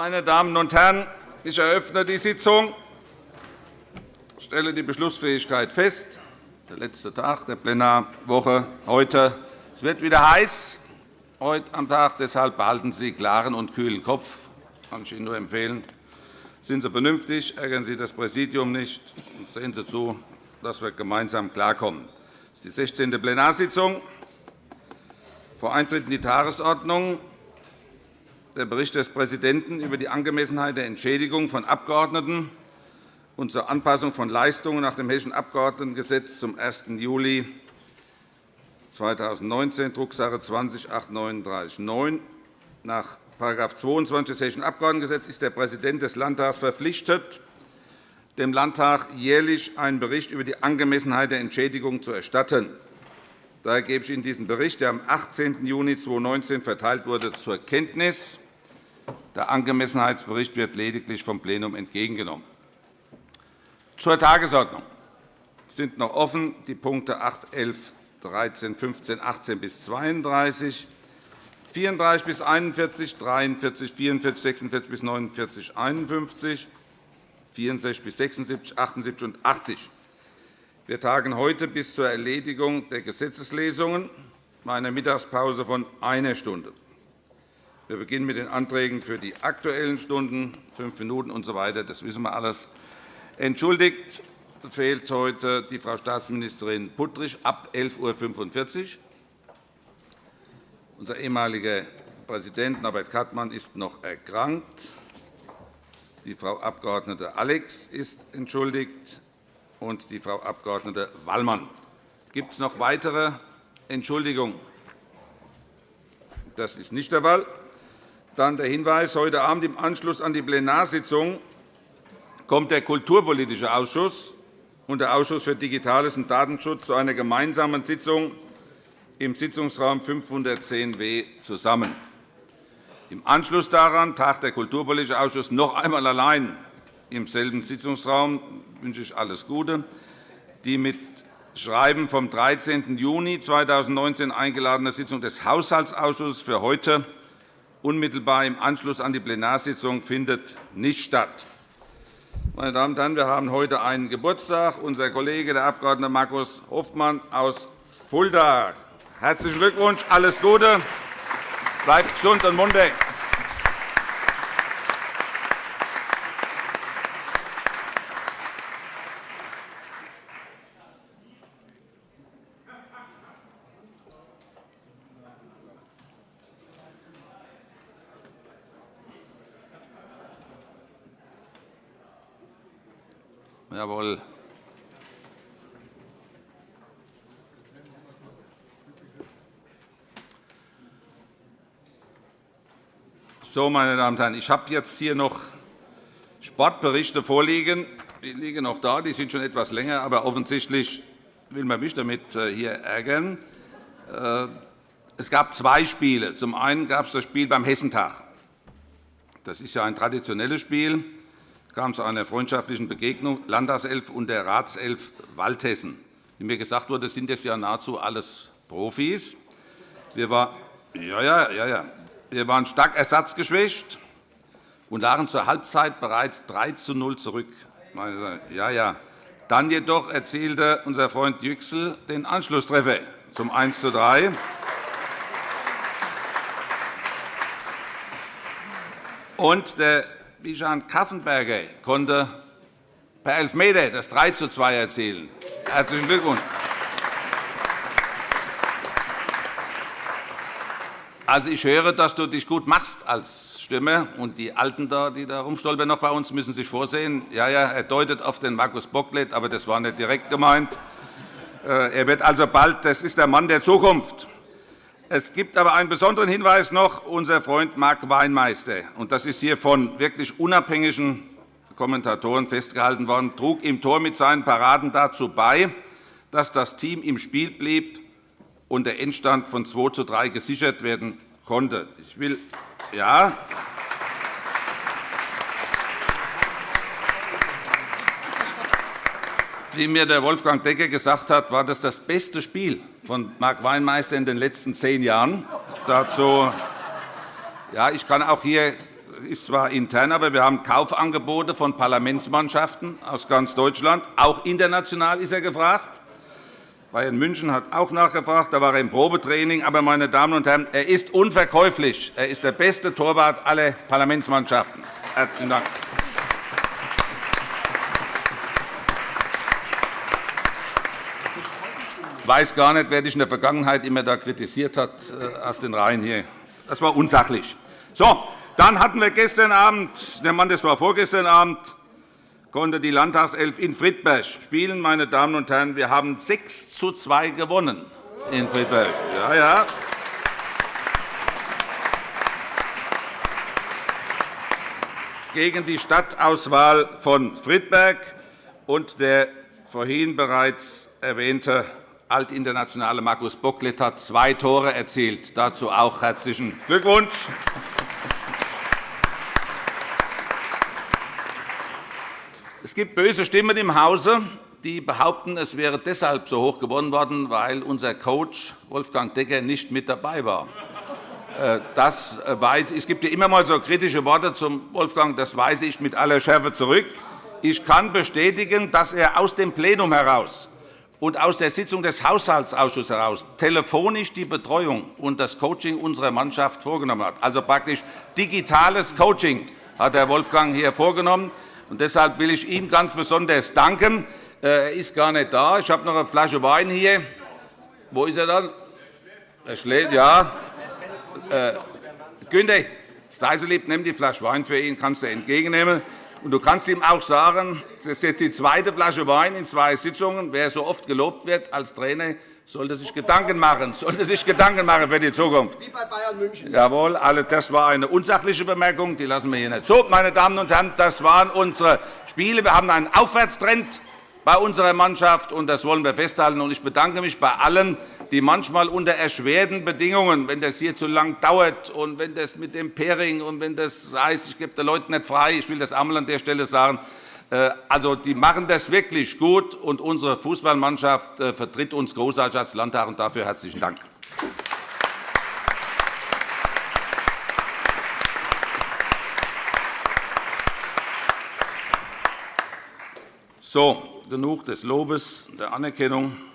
Meine Damen und Herren, ich eröffne die Sitzung. Ich stelle die Beschlussfähigkeit fest. Der letzte Tag der Plenarwoche heute. Es wird wieder heiß heute am Tag. Deshalb behalten Sie klaren und kühlen Kopf. Das kann ich Ihnen nur empfehlen. Sind Sie vernünftig, ärgern Sie das Präsidium nicht und sehen Sie zu, dass wir gemeinsam klarkommen. Das ist die 16. Plenarsitzung. Vor Eintritt in die Tagesordnung der Bericht des Präsidenten über die Angemessenheit der Entschädigung von Abgeordneten und zur Anpassung von Leistungen nach dem Hessischen Abgeordnetengesetz zum 1. Juli 2019, Drucksache 20-839-9. Nach § 22 des Hessischen Abgeordnetengesetzes ist der Präsident des Landtags verpflichtet, dem Landtag jährlich einen Bericht über die Angemessenheit der Entschädigung zu erstatten. Daher gebe ich Ihnen diesen Bericht, der am 18. Juni 2019 verteilt wurde, zur Kenntnis. Der Angemessenheitsbericht wird lediglich vom Plenum entgegengenommen. Zur Tagesordnung sind noch offen die Punkte 8, 11, 13, 15, 18 bis 32, 34 bis 41, 43, 44, 46 bis 49, 51, 64 bis 76, 78 und 80. Wir tagen heute bis zur Erledigung der Gesetzeslesungen bei einer Mittagspause von einer Stunde. Wir beginnen mit den Anträgen für die Aktuellen Stunden, fünf Minuten usw. So das wissen wir alles. Entschuldigt fehlt heute die Frau Staatsministerin Puttrich ab 11.45 Uhr. Unser ehemaliger Präsident Norbert Kattmann ist noch erkrankt. Die Frau Abg. Alex ist entschuldigt und die Frau Abg. Wallmann. Gibt es noch weitere Entschuldigungen? Das ist nicht der Fall. Dann der Hinweis. Heute Abend im Anschluss an die Plenarsitzung kommt der Kulturpolitische Ausschuss und der Ausschuss für Digitales und Datenschutz zu einer gemeinsamen Sitzung im Sitzungsraum 510w zusammen. Im Anschluss daran tagt der Kulturpolitische Ausschuss noch einmal allein im selben Sitzungsraum wünsche ich alles Gute. Die mit Schreiben vom 13. Juni 2019 eingeladene Sitzung des Haushaltsausschusses für heute unmittelbar im Anschluss an die Plenarsitzung findet nicht statt. Meine Damen und Herren, wir haben heute einen Geburtstag. Unser Kollege, der Abg. Markus Hofmann aus Fulda. Herzlichen Glückwunsch, alles Gute. Bleibt gesund und munter. Jawohl. So, meine Damen und Herren, ich habe jetzt hier noch Sportberichte vorliegen. Die liegen noch da, die sind schon etwas länger, aber offensichtlich will man mich damit äh, hier ärgern. Äh, es gab zwei Spiele. Zum einen gab es das Spiel beim Hessentag. Das ist ja ein traditionelles Spiel kam zu einer freundschaftlichen Begegnung Landtagself und der Ratself Waldhessen. Wie mir gesagt wurde, sind das ja nahezu alles Profis. Wir, war, ja, ja, ja, ja. wir waren stark ersatzgeschwächt und lagen zur Halbzeit bereits 3 zu 0 zurück. Ja, ja. Dann jedoch erzielte unser Freund Yüksel den Anschlusstreffer zum 1 zu 3. Und der Bijan Kaffenberger konnte per Elfmeter das 3 zu 2 erzielen. Herzlichen Glückwunsch. Also, ich höre, dass du dich gut machst als Stimme. Und die Alten, da, die da rumstolpern noch bei uns, müssen sich vorsehen. Ja, ja, er deutet auf den Markus Bocklet, aber das war nicht direkt gemeint. Äh, er wird also bald, das ist der Mann der Zukunft. Es gibt aber einen besonderen Hinweis noch. Unser Freund Marc Weinmeister, und das ist hier von wirklich unabhängigen Kommentatoren festgehalten worden, trug im Tor mit seinen Paraden dazu bei, dass das Team im Spiel blieb und der Endstand von 2 zu 3 gesichert werden konnte. Ich will, ja, Wie mir der Wolfgang Decker gesagt hat, war das das beste Spiel von Marc Weinmeister in den letzten zehn Jahren. Dazu, ja, ich kann auch hier ist zwar intern, aber wir haben Kaufangebote von Parlamentsmannschaften aus ganz Deutschland. Auch international ist er gefragt. Bayern München hat auch nachgefragt. Da war er im Probetraining. Aber, meine Damen und Herren, er ist unverkäuflich. Er ist der beste Torwart aller Parlamentsmannschaften. Herzlichen Dank. Weiß gar nicht, wer dich in der Vergangenheit immer da kritisiert hat äh, aus den Reihen hier. Das war unsachlich. So, dann hatten wir gestern Abend, der Mann, das war vorgestern Abend, konnte die Landtagself in Friedberg spielen. Meine Damen und Herren, wir haben 6 zu 2 gewonnen in Friedberg. Ja, ja. gegen die Stadtauswahl von Friedberg und der vorhin bereits erwähnte altinternationale Markus Bocklet hat zwei Tore erzielt. Dazu auch herzlichen Glückwunsch. Es gibt böse Stimmen im Hause, die behaupten, es wäre deshalb so hoch gewonnen worden, weil unser Coach Wolfgang Decker nicht mit dabei war. Äh, das weiß ich. Es gibt ja immer mal so kritische Worte zum Wolfgang. Das weise ich mit aller Schärfe zurück. Ich kann bestätigen, dass er aus dem Plenum heraus und aus der Sitzung des Haushaltsausschusses heraus telefonisch die Betreuung und das Coaching unserer Mannschaft vorgenommen hat. Also praktisch digitales Coaching hat Herr Wolfgang hier vorgenommen. Und deshalb will ich ihm ganz besonders danken. Er ist gar nicht da. Ich habe noch eine Flasche Wein hier. Wo ist er dann? Er schlägt, ja. Äh, Günther, sei so lieb, nimm die Flasche Wein für ihn, kannst du entgegennehmen. Und du kannst ihm auch sagen, das ist jetzt die zweite Flasche Wein in zwei Sitzungen. Wer so oft gelobt wird als Trainer, sollte sich Gedanken machen, sollte sich Gedanken machen für die Zukunft. Wie bei Bayern München. Jawohl, das war eine unsachliche Bemerkung, die lassen wir hier nicht. So, meine Damen und Herren, das waren unsere Spiele. Wir haben einen Aufwärtstrend bei unserer Mannschaft, und das wollen wir festhalten. Ich bedanke mich bei allen, die manchmal unter erschwerten Bedingungen, wenn das hier zu lang dauert und wenn das mit dem Pairing und wenn das heißt, ich gebe den Leuten nicht frei, ich will das einmal an der Stelle sagen, äh, also, die machen das wirklich gut, und unsere Fußballmannschaft äh, vertritt uns großartig als Landtag. Und dafür herzlichen Dank. So, genug des Lobes, der Anerkennung.